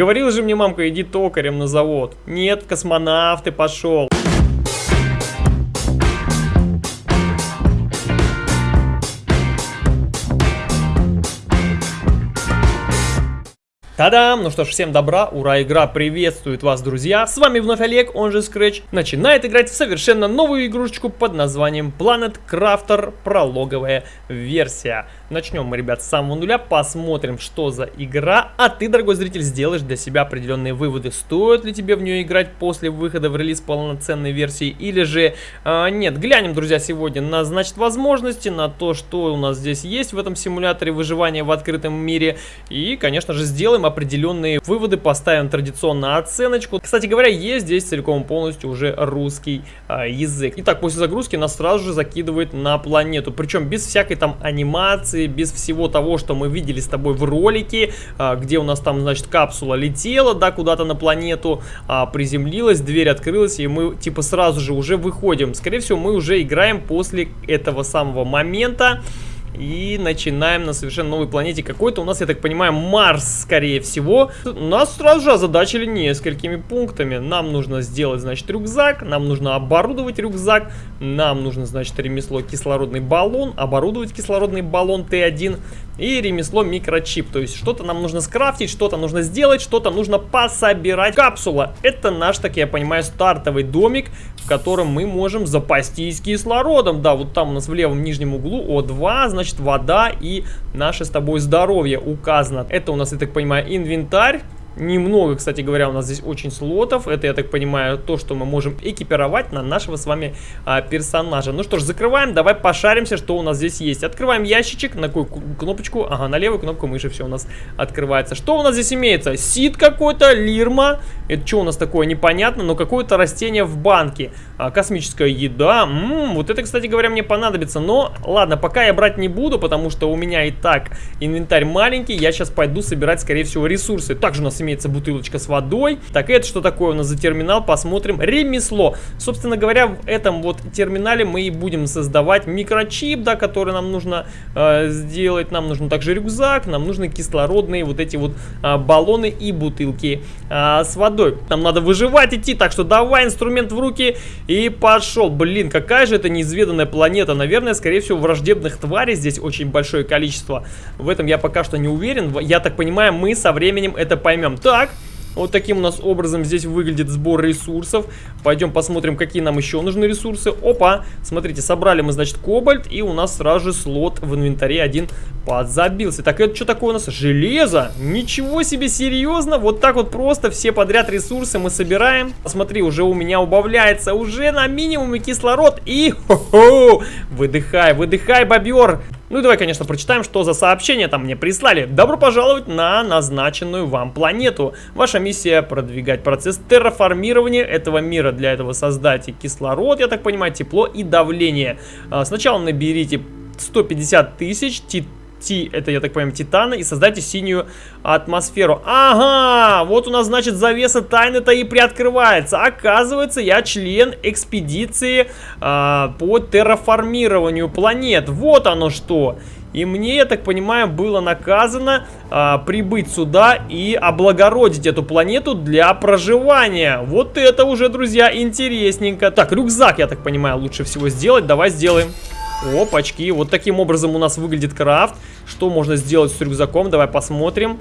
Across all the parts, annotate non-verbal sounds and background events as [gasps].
Говорил же мне мамка, иди токарем на завод. Нет, космонавт ты пошел. Та-дам! Ну что ж, всем добра, ура, игра приветствует вас, друзья! С вами вновь Олег, он же Scratch, начинает играть в совершенно новую игрушечку под названием Planet Crafter прологовая версия. Начнем мы, ребят, с самого нуля, посмотрим, что за игра, а ты, дорогой зритель, сделаешь для себя определенные выводы, стоит ли тебе в нее играть после выхода в релиз полноценной версии, или же э, нет. Глянем, друзья, сегодня на, значит, возможности, на то, что у нас здесь есть в этом симуляторе выживания в открытом мире, и, конечно же, сделаем определенные выводы, поставим традиционно оценочку. Кстати говоря, есть здесь целиком полностью уже русский а, язык. Итак, после загрузки нас сразу же закидывает на планету, причем без всякой там анимации, без всего того, что мы видели с тобой в ролике, а, где у нас там, значит, капсула летела, да, куда-то на планету, а, приземлилась, дверь открылась, и мы, типа, сразу же уже выходим. Скорее всего, мы уже играем после этого самого момента. И начинаем на совершенно новой планете. Какой-то у нас, я так понимаю, Марс, скорее всего. Нас сразу же озадачили несколькими пунктами. Нам нужно сделать, значит, рюкзак. Нам нужно оборудовать рюкзак. Нам нужно, значит, ремесло кислородный баллон. Оборудовать кислородный баллон Т1 и ремесло микрочип. То есть что-то нам нужно скрафтить, что-то нужно сделать, что-то нужно пособирать. Капсула. Это наш, так я понимаю, стартовый домик, котором мы можем запастись кислородом. Да, вот там у нас в левом нижнем углу О2, значит вода и наше с тобой здоровье указано. Это у нас, я так понимаю, инвентарь. Немного, кстати говоря, у нас здесь очень слотов. Это, я так понимаю, то, что мы можем экипировать на нашего с вами а, персонажа. Ну что ж, закрываем. Давай пошаримся, что у нас здесь есть. Открываем ящичек. На какую кнопочку? Ага, на левую кнопку мыши все у нас открывается. Что у нас здесь имеется? Сид какой-то, лирма. Это что у нас такое? Непонятно, но какое-то растение в банке. А, космическая еда. М -м, вот это, кстати говоря, мне понадобится. Но, ладно, пока я брать не буду, потому что у меня и так инвентарь маленький. Я сейчас пойду собирать, скорее всего, ресурсы. Также у нас имеется бутылочка с водой. Так, это что такое у нас за терминал? Посмотрим. Ремесло. Собственно говоря, в этом вот терминале мы и будем создавать микрочип, да, который нам нужно э, сделать. Нам нужен также рюкзак, нам нужны кислородные вот эти вот э, баллоны и бутылки э, с водой. Нам надо выживать идти, так что давай инструмент в руки и пошел. Блин, какая же это неизведанная планета. Наверное, скорее всего, враждебных тварей здесь очень большое количество. В этом я пока что не уверен. Я так понимаю, мы со временем это поймем. Так, вот таким у нас образом здесь выглядит сбор ресурсов. Пойдем посмотрим, какие нам еще нужны ресурсы. Опа, смотрите, собрали мы, значит, кобальт, и у нас сразу же слот в инвентаре один подзабился. Так, это что такое у нас? Железо? Ничего себе, серьезно? Вот так вот просто все подряд ресурсы мы собираем. Смотри, уже у меня убавляется уже на минимуме кислород. И, хо-хо, выдыхай, выдыхай, бобер. Ну и давай, конечно, прочитаем, что за сообщение там мне прислали. Добро пожаловать на назначенную вам планету. Ваша миссия продвигать процесс терраформирования этого мира. Для этого создайте кислород, я так понимаю, тепло и давление. А, сначала наберите 150 тысяч Ти, это, я так понимаю, Титана, и создайте синюю атмосферу. Ага, вот у нас, значит, завеса тайны-то и приоткрывается. Оказывается, я член экспедиции а, по терраформированию планет. Вот оно что. И мне, я так понимаю, было наказано а, прибыть сюда и облагородить эту планету для проживания. Вот это уже, друзья, интересненько. Так, рюкзак, я так понимаю, лучше всего сделать. Давай сделаем. Опачки, вот таким образом у нас выглядит крафт. Что можно сделать с рюкзаком? Давай посмотрим.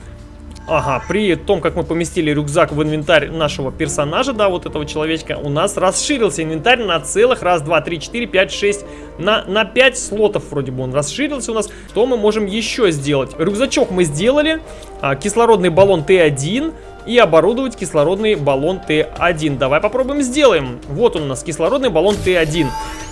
Ага, при том, как мы поместили рюкзак в инвентарь нашего персонажа, да, вот этого человечка, у нас расширился инвентарь на целых раз, два, три, четыре, пять, шесть, на, на пять слотов вроде бы он расширился у нас. Что мы можем еще сделать? Рюкзачок мы сделали, а, кислородный баллон Т1 и оборудовать кислородный баллон Т1. Давай попробуем сделаем. Вот он у нас, кислородный баллон Т1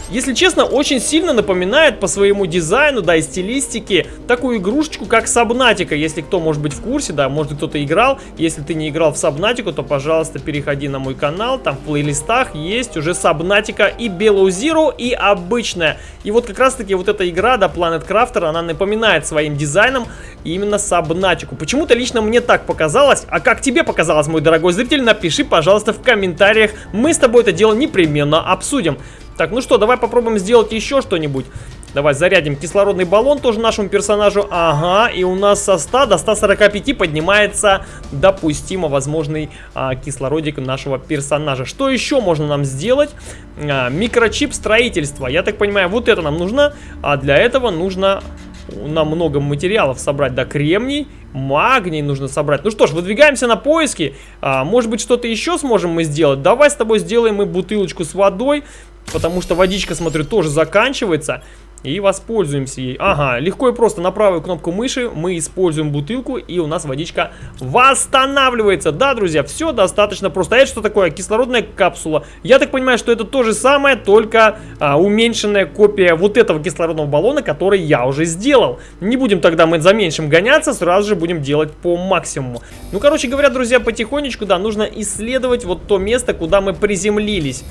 если честно, очень сильно напоминает по своему дизайну, да, и стилистике такую игрушечку, как Сабнатика. Если кто, может быть, в курсе, да, может кто-то играл. Если ты не играл в Сабнатику, то, пожалуйста, переходи на мой канал. Там в плейлистах есть уже Сабнатика и Below Zero, и обычная. И вот как раз-таки вот эта игра, да, Planet Crafter, она напоминает своим дизайном именно Сабнатику. Почему-то лично мне так показалось. А как тебе показалось, мой дорогой зритель, напиши, пожалуйста, в комментариях. Мы с тобой это дело непременно обсудим. Так, ну что, давай попробуем сделать еще что-нибудь. Давай зарядим кислородный баллон тоже нашему персонажу. Ага, и у нас со 100 до 145 поднимается допустимо возможный а, кислородик нашего персонажа. Что еще можно нам сделать? А, микрочип строительства. Я так понимаю, вот это нам нужно. А для этого нужно нам много материалов собрать, да, кремний, магний нужно собрать. Ну что ж, выдвигаемся на поиски, а, может быть что-то еще сможем мы сделать. Давай с тобой сделаем мы бутылочку с водой, потому что водичка, смотрю, тоже заканчивается. И воспользуемся ей. Ага, легко и просто на правую кнопку мыши мы используем бутылку, и у нас водичка восстанавливается. Да, друзья, все достаточно просто. А это что такое? Кислородная капсула. Я так понимаю, что это то же самое, только а, уменьшенная копия вот этого кислородного баллона, который я уже сделал. Не будем тогда мы за меньшим гоняться, сразу же будем делать по максимуму. Ну, короче говоря, друзья, потихонечку, да, нужно исследовать вот то место, куда мы приземлились.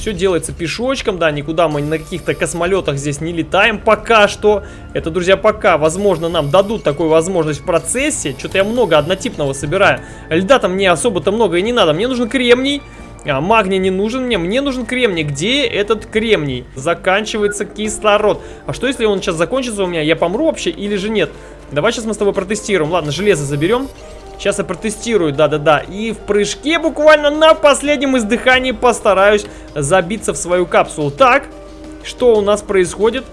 Все делается пешочком, да, никуда мы на каких-то космолетах здесь не летаем пока что. Это, друзья, пока, возможно, нам дадут такую возможность в процессе. Что-то я много однотипного собираю. Льда там мне особо-то много и не надо. Мне нужен кремний. А, магний не нужен мне, мне нужен кремний. Где этот кремний? Заканчивается кислород. А что если он сейчас закончится у меня? Я помру вообще или же нет? Давай сейчас мы с тобой протестируем. Ладно, железо заберем. Сейчас я протестирую, да-да-да. И в прыжке буквально на последнем издыхании постараюсь забиться в свою капсулу. Так, что у нас происходит?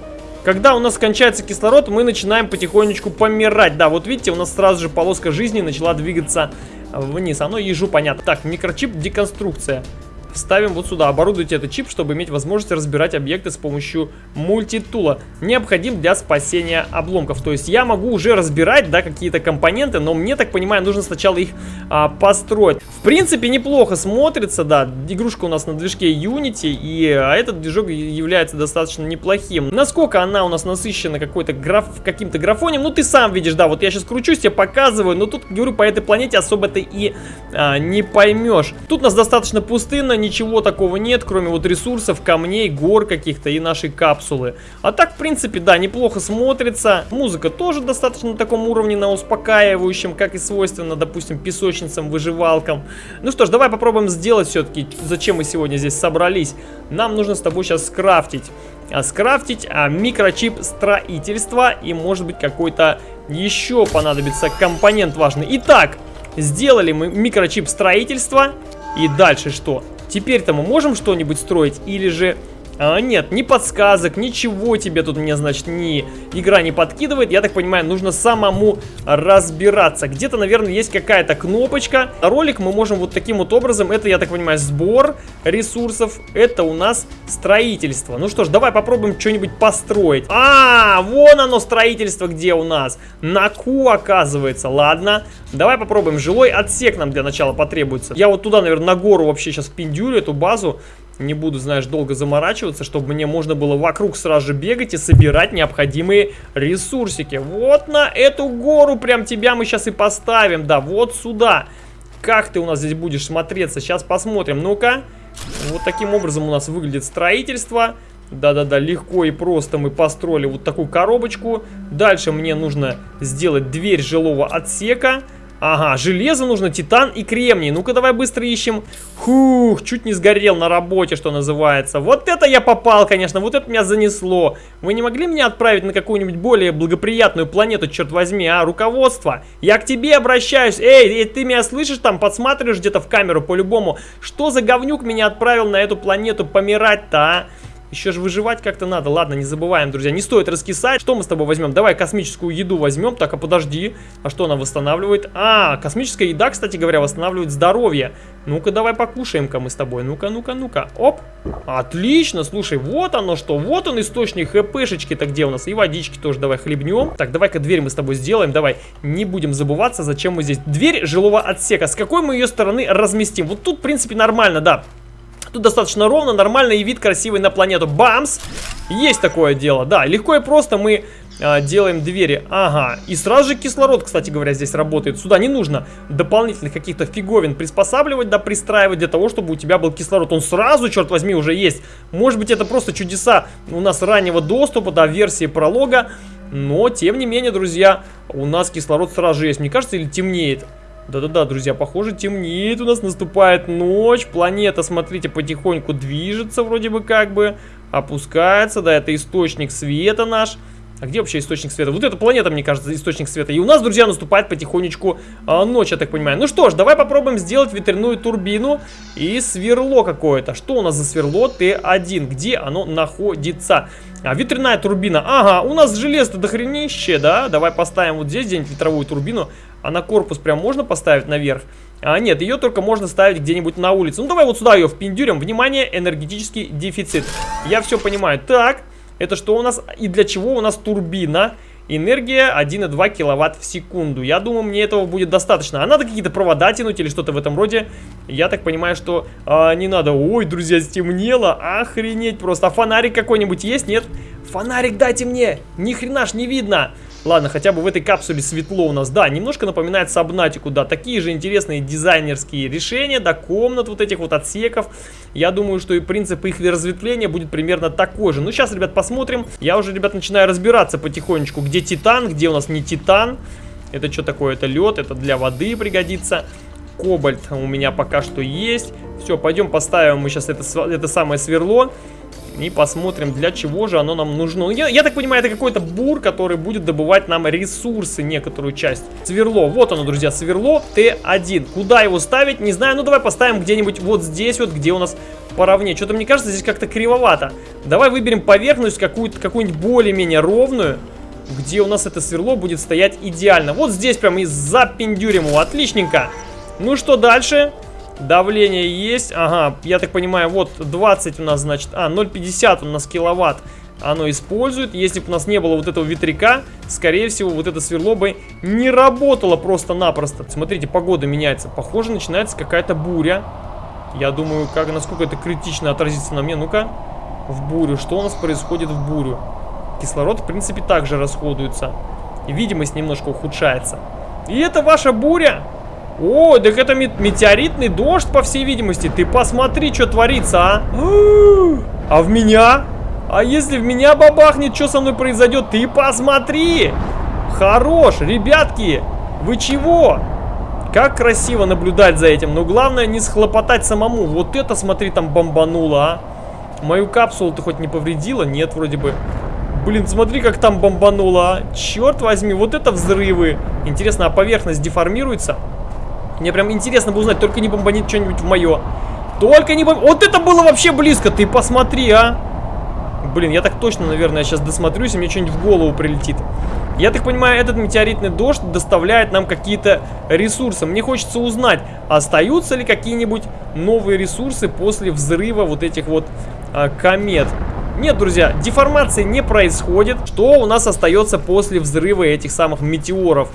Когда у нас кончается кислород, мы начинаем потихонечку помирать. Да, вот видите, у нас сразу же полоска жизни начала двигаться вниз. Оно ежу понятно. Так, микрочип деконструкция ставим вот сюда. Оборудуйте этот чип, чтобы иметь возможность разбирать объекты с помощью мультитула. Необходим для спасения обломков. То есть я могу уже разбирать, да, какие-то компоненты, но мне, так понимаю, нужно сначала их а, построить. В принципе, неплохо смотрится, да. Игрушка у нас на движке Unity, и а, этот движок является достаточно неплохим. Насколько она у нас насыщена какой-то граф, каким-то графонем, ну ты сам видишь, да, вот я сейчас кручусь, тебе показываю, но тут, говорю, по этой планете особо ты и а, не поймешь. Тут у нас достаточно пустынно, ничего такого нет, кроме вот ресурсов, камней, гор каких-то и нашей капсулы. А так, в принципе, да, неплохо смотрится. Музыка тоже достаточно на таком уровне, на успокаивающем, как и свойственно, допустим, песочницам, выживалкам. Ну что ж, давай попробуем сделать все-таки, зачем мы сегодня здесь собрались. Нам нужно с тобой сейчас скрафтить. А, скрафтить а, микрочип строительства и может быть какой-то еще понадобится компонент важный. Итак, сделали мы микрочип строительства. И дальше что? Теперь-то мы можем что-нибудь строить или же а, нет, ни подсказок, ничего тебе тут мне, значит, ни игра не подкидывает. Я так понимаю, нужно самому разбираться. Где-то, наверное, есть какая-то кнопочка. Ролик мы можем вот таким вот образом. Это, я так понимаю, сбор ресурсов. Это у нас строительство. Ну что ж, давай попробуем что-нибудь построить. А, вон оно строительство где у нас. На Ку, оказывается. Ладно, давай попробуем. Жилой отсек нам для начала потребуется. Я вот туда, наверное, на гору вообще сейчас пиндюлю эту базу. Не буду, знаешь, долго заморачиваться, чтобы мне можно было вокруг сразу же бегать и собирать необходимые ресурсики. Вот на эту гору прям тебя мы сейчас и поставим, да, вот сюда. Как ты у нас здесь будешь смотреться? Сейчас посмотрим. Ну-ка. Вот таким образом у нас выглядит строительство. Да-да-да, легко и просто мы построили вот такую коробочку. Дальше мне нужно сделать дверь жилого отсека. Ага, железо нужно, титан и кремний. Ну-ка, давай быстро ищем. Хух, чуть не сгорел на работе, что называется. Вот это я попал, конечно, вот это меня занесло. Вы не могли меня отправить на какую-нибудь более благоприятную планету, черт возьми, а? Руководство, я к тебе обращаюсь. Эй, эй ты меня слышишь там, подсматриваешь где-то в камеру по-любому. Что за говнюк меня отправил на эту планету помирать-то, а? Еще же выживать как-то надо. Ладно, не забываем, друзья. Не стоит раскисать. Что мы с тобой возьмем? Давай космическую еду возьмем. Так, а подожди. А что она восстанавливает? А, космическая еда, кстати говоря, восстанавливает здоровье. Ну-ка, давай покушаем-ка мы с тобой. Ну-ка, ну-ка, ну-ка. Оп. Отлично. Слушай, вот оно что. Вот он источник хпшечки-то где у нас. И водички тоже давай хлебнем. Так, давай-ка дверь мы с тобой сделаем. Давай. Не будем забываться, зачем мы здесь. Дверь жилого отсека. С какой мы ее стороны разместим? Вот тут, в принципе, нормально, да. Тут достаточно ровно, нормально и вид красивый на планету. Бамс! Есть такое дело, да. Легко и просто мы а, делаем двери. Ага. И сразу же кислород, кстати говоря, здесь работает. Сюда не нужно дополнительных каких-то фиговин приспосабливать, да, пристраивать для того, чтобы у тебя был кислород. Он сразу, черт возьми, уже есть. Может быть, это просто чудеса у нас раннего доступа, да, версии пролога. Но, тем не менее, друзья, у нас кислород сразу же есть. Мне кажется, или темнеет. Да-да-да, друзья, похоже, темнеет у нас, наступает ночь. Планета, смотрите, потихоньку движется вроде бы как бы. опускается, да, это источник света наш. А где вообще источник света? Вот эта планета, мне кажется, источник света. И у нас, друзья, наступает потихонечку а, ночь, я так понимаю. Ну что ж, давай попробуем сделать ветряную турбину и сверло какое-то. Что у нас за сверло Т1? Где оно находится? А, ветряная турбина. Ага, у нас железо дохренище, да? Давай поставим вот здесь где-нибудь ветровую турбину. А на корпус прям можно поставить наверх? А, нет, ее только можно ставить где-нибудь на улице. Ну, давай вот сюда ее впендюрим. Внимание, энергетический дефицит. Я все понимаю. Так, это что у нас и для чего у нас турбина? Энергия 1,2 киловатт в секунду. Я думаю, мне этого будет достаточно. А надо какие-то провода тянуть или что-то в этом роде. Я так понимаю, что а, не надо. Ой, друзья, стемнело. Охренеть просто. А фонарик какой-нибудь есть? Нет? Фонарик дайте мне. Ни хрена ж не видно. Ладно, хотя бы в этой капсуле светло у нас. Да, немножко напоминает Сабнатику, да. Такие же интересные дизайнерские решения, да, комнат вот этих вот отсеков. Я думаю, что и принцип их разветвления будет примерно такой же. Ну, сейчас, ребят, посмотрим. Я уже, ребят, начинаю разбираться потихонечку, где Титан, где у нас не Титан. Это что такое? Это лед, это для воды пригодится. Кобальт у меня пока что есть. Все, пойдем поставим мы сейчас это, это самое сверло. И посмотрим, для чего же оно нам нужно. Я, я так понимаю, это какой-то бур, который будет добывать нам ресурсы, некоторую часть. Сверло, вот оно, друзья, сверло Т1. Куда его ставить, не знаю. Ну, давай поставим где-нибудь вот здесь вот, где у нас поровнее. Что-то, мне кажется, здесь как-то кривовато. Давай выберем поверхность какую-то, какую-нибудь более-менее ровную где у нас это сверло будет стоять идеально. Вот здесь прям и запендюрим его. Отличненько. Ну что дальше? Давление есть. Ага, я так понимаю, вот 20 у нас, значит... А, 0,50 у нас киловатт оно использует. Если бы у нас не было вот этого ветряка, скорее всего, вот это сверло бы не работало просто-напросто. Смотрите, погода меняется. Похоже, начинается какая-то буря. Я думаю, как, насколько это критично отразится на мне. Ну-ка, в бурю. Что у нас происходит в бурю? Кислород, в принципе, также расходуется. Видимость немножко ухудшается. И это ваша буря? О, так это метеоритный дождь, по всей видимости. Ты посмотри, что творится, а. А в меня? А если в меня бабахнет, что со мной произойдет? Ты посмотри. Хорош, ребятки. Вы чего? Как красиво наблюдать за этим. Но главное не схлопотать самому. Вот это, смотри, там бомбануло, а. Мою капсулу ты хоть не повредила? Нет, вроде бы. Блин, смотри, как там бомбануло, а. Черт возьми, вот это взрывы. Интересно, а поверхность деформируется? Мне прям интересно бы узнать, только не бомбанит что-нибудь в мое. Только не бомб... Вот это было вообще близко, ты посмотри, а. Блин, я так точно, наверное, сейчас досмотрюсь, и мне что-нибудь в голову прилетит. Я так понимаю, этот метеоритный дождь доставляет нам какие-то ресурсы. Мне хочется узнать, остаются ли какие-нибудь новые ресурсы после взрыва вот этих вот а, комет. Нет, друзья, деформации не происходит. Что у нас остается после взрыва этих самых метеоров?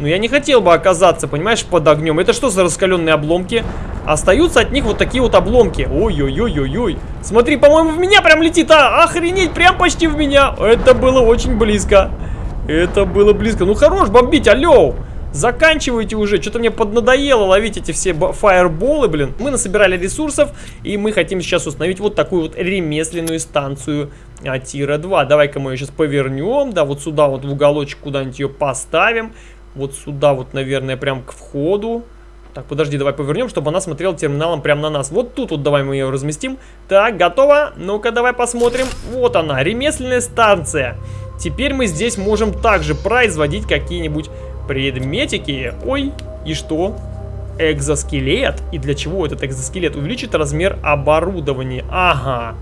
Но я не хотел бы оказаться, понимаешь, под огнем. Это что за раскаленные обломки? Остаются от них вот такие вот обломки. Ой-ой-ой-ой-ой. Смотри, по-моему, в меня прям летит. А, охренеть, прям почти в меня. Это было очень близко. Это было близко. Ну, хорош бомбить, алло. Заканчивайте уже, что-то мне поднадоело ловить эти все фаерболы, блин. Мы насобирали ресурсов, и мы хотим сейчас установить вот такую вот ремесленную станцию а, Тира 2. Давай-ка мы ее сейчас повернем, да, вот сюда вот в уголочек куда-нибудь ее поставим вот сюда вот, наверное, прям к входу. Так, подожди, давай повернем, чтобы она смотрела терминалом прямо на нас. Вот тут вот давай мы ее разместим. Так, готово? Ну-ка, давай посмотрим. Вот она, ремесленная станция. Теперь мы здесь можем также производить какие-нибудь предметики. Ой, и что? Экзоскелет. И для чего этот экзоскелет? Увеличит размер оборудования. Ага.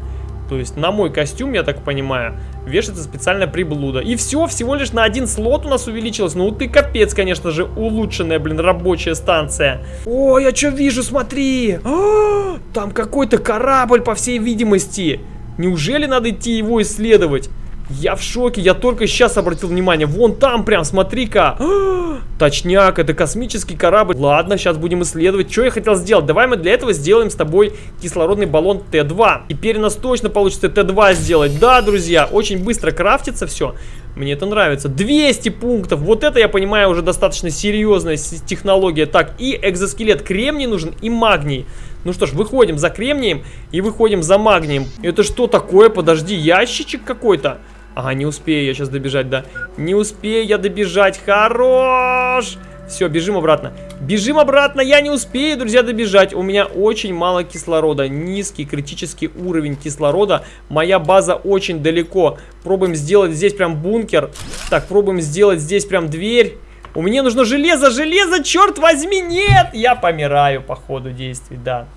То есть на мой костюм, я так понимаю, вешается специальная приблуда. И все, всего лишь на один слот у нас увеличилось. Ну ты капец, конечно же, улучшенная, блин, рабочая станция. Ой, я что вижу, смотри. -а, там какой-то корабль, по всей видимости. Неужели надо идти его исследовать? Я в шоке, я только сейчас обратил внимание. Вон там прям, смотри-ка. [gasps] Точняк, это космический корабль. Ладно, сейчас будем исследовать. Что я хотел сделать? Давай мы для этого сделаем с тобой кислородный баллон Т2. Теперь у нас точно получится Т2 сделать. Да, друзья, очень быстро крафтится все. Мне это нравится. 200 пунктов. Вот это, я понимаю, уже достаточно серьезная технология. Так, и экзоскелет. Кремний нужен и магний. Ну что ж, выходим за кремнием и выходим за магнием. Это что такое? Подожди, ящичек какой-то? Ага, не успею я сейчас добежать, да. Не успею я добежать. Хорош! Все, бежим обратно. Бежим обратно, я не успею, друзья, добежать. У меня очень мало кислорода, низкий критический уровень кислорода. Моя база очень далеко. Пробуем сделать здесь прям бункер. Так, пробуем сделать здесь прям дверь. У меня нужно железо, железо, черт возьми, нет! Я помираю по ходу действий, да.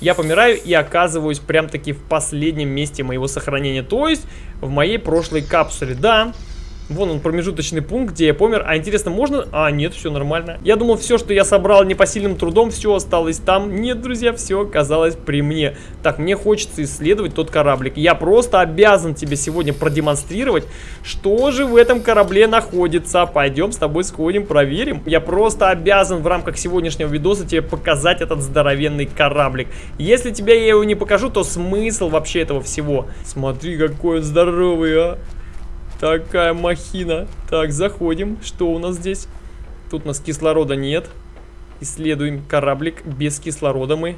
Я помираю и оказываюсь прям-таки в последнем месте моего сохранения. То есть в моей прошлой капсуле, да. Вон он, промежуточный пункт, где я помер. А интересно, можно... А, нет, все нормально. Я думал, все, что я собрал непосильным трудом, все осталось там. Нет, друзья, все оказалось при мне. Так, мне хочется исследовать тот кораблик. Я просто обязан тебе сегодня продемонстрировать, что же в этом корабле находится. Пойдем с тобой сходим, проверим. Я просто обязан в рамках сегодняшнего видоса тебе показать этот здоровенный кораблик. Если тебе я его не покажу, то смысл вообще этого всего? Смотри, какой он здоровый, а. Такая махина. Так, заходим. Что у нас здесь? Тут у нас кислорода нет. Исследуем кораблик. Без кислорода мы.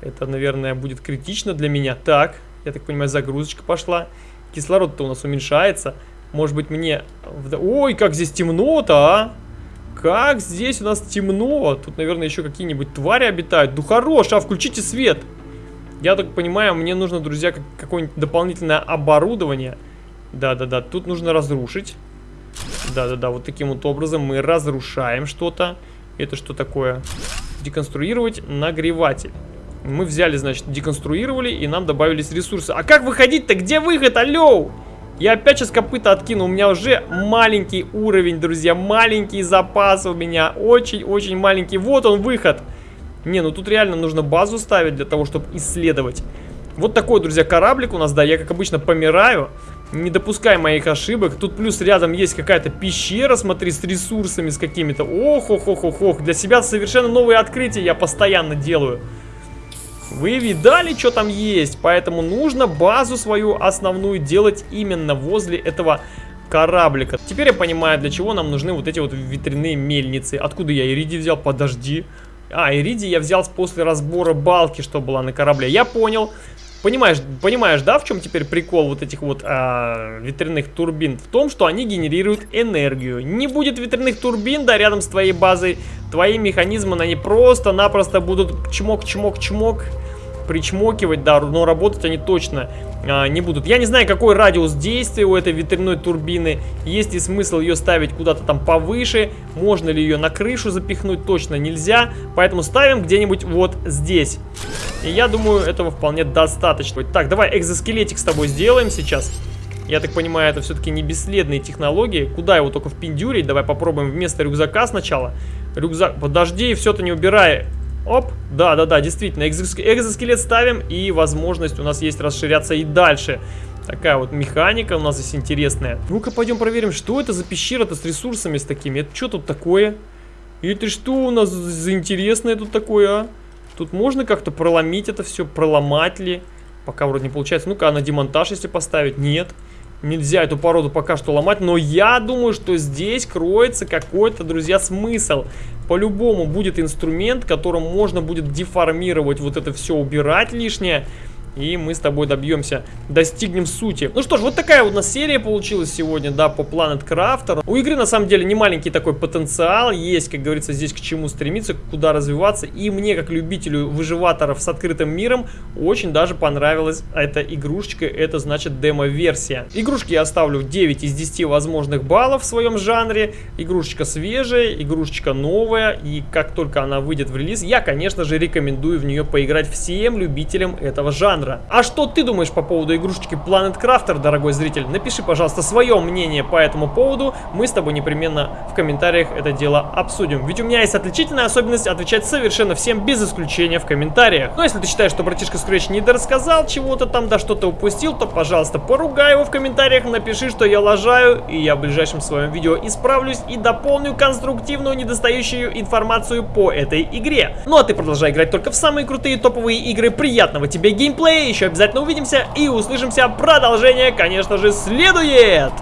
Это, наверное, будет критично для меня. Так, я так понимаю, загрузочка пошла. Кислород-то у нас уменьшается. Может быть, мне... Ой, как здесь темно-то, а! Как здесь у нас темно. Тут, наверное, еще какие-нибудь твари обитают. Ну хорош, а включите свет. Я так понимаю, мне нужно, друзья, какое-нибудь дополнительное оборудование. Да-да-да, тут нужно разрушить. Да-да-да, вот таким вот образом мы разрушаем что-то. Это что такое? Деконструировать нагреватель. Мы взяли, значит, деконструировали, и нам добавились ресурсы. А как выходить-то? Где выход? Алло! Я опять сейчас копыта откину. У меня уже маленький уровень, друзья. Маленький запас у меня. Очень-очень маленький. Вот он, выход. Не, ну тут реально нужно базу ставить для того, чтобы исследовать. Вот такой, друзья, кораблик у нас, да. Я, как обычно, помираю. Не допускай моих ошибок. Тут плюс рядом есть какая-то пещера, смотри, с ресурсами, с какими-то. Ох, ох, ох, ох, ох. Для себя совершенно новые открытия я постоянно делаю. Вы видали, что там есть? Поэтому нужно базу свою основную делать именно возле этого кораблика. Теперь я понимаю, для чего нам нужны вот эти вот ветряные мельницы. Откуда я Ириди взял? Подожди. А, Ириди я взял после разбора балки, что была на корабле. Я понял. Понимаешь, понимаешь, да, в чем теперь прикол вот этих вот а, ветряных турбин? В том, что они генерируют энергию. Не будет ветряных турбин, да, рядом с твоей базой, твои механизмы, они просто-напросто будут чмок-чмок-чмок причмокивать, да, но работать они точно а, не будут. Я не знаю, какой радиус действия у этой ветряной турбины. Есть ли смысл ее ставить куда-то там повыше? Можно ли ее на крышу запихнуть? Точно нельзя. Поэтому ставим где-нибудь вот здесь. И я думаю, этого вполне достаточно. Так, давай экзоскелетик с тобой сделаем сейчас. Я так понимаю, это все-таки не бесследные технологии. Куда его только впендюрить? Давай попробуем вместо рюкзака сначала. Рюкзак... Подожди, все-то не убирай. Оп, да-да-да, действительно, экзоскелет ставим, и возможность у нас есть расширяться и дальше. Такая вот механика у нас здесь интересная. Ну-ка, пойдем проверим, что это за пещера-то с ресурсами с такими. Это что тут такое? Это что у нас за интересное тут такое, а? Тут можно как-то проломить это все, проломать ли? Пока вроде не получается. Ну-ка, а на демонтаж если поставить? Нет. Нельзя эту породу пока что ломать, но я думаю, что здесь кроется какой-то, друзья, смысл. По-любому будет инструмент, которым можно будет деформировать вот это все, убирать лишнее. И мы с тобой добьемся, достигнем сути. Ну что ж, вот такая вот у нас серия получилась сегодня, да, по Planet Crafter. У игры на самом деле не маленький такой потенциал, есть, как говорится, здесь к чему стремиться, куда развиваться. И мне, как любителю выживаторов с открытым миром, очень даже понравилась эта игрушечка, это значит демо-версия. Игрушки я оставлю 9 из 10 возможных баллов в своем жанре. Игрушечка свежая, игрушечка новая, и как только она выйдет в релиз, я, конечно же, рекомендую в нее поиграть всем любителям этого жанра жанра. А что ты думаешь по поводу игрушечки Planet Crafter, дорогой зритель? Напиши, пожалуйста, свое мнение по этому поводу. Мы с тобой непременно в комментариях это дело обсудим. Ведь у меня есть отличительная особенность отвечать совершенно всем без исключения в комментариях. Но если ты считаешь, что братишка Scratch не дорассказал чего-то там, да что-то упустил, то, пожалуйста, поругай его в комментариях, напиши, что я лажаю, и я в ближайшем своем видео исправлюсь и дополню конструктивную недостающую информацию по этой игре. Ну а ты продолжай играть только в самые крутые топовые игры. Приятного тебе геймплея! Еще обязательно увидимся и услышимся. Продолжение, конечно же, следует!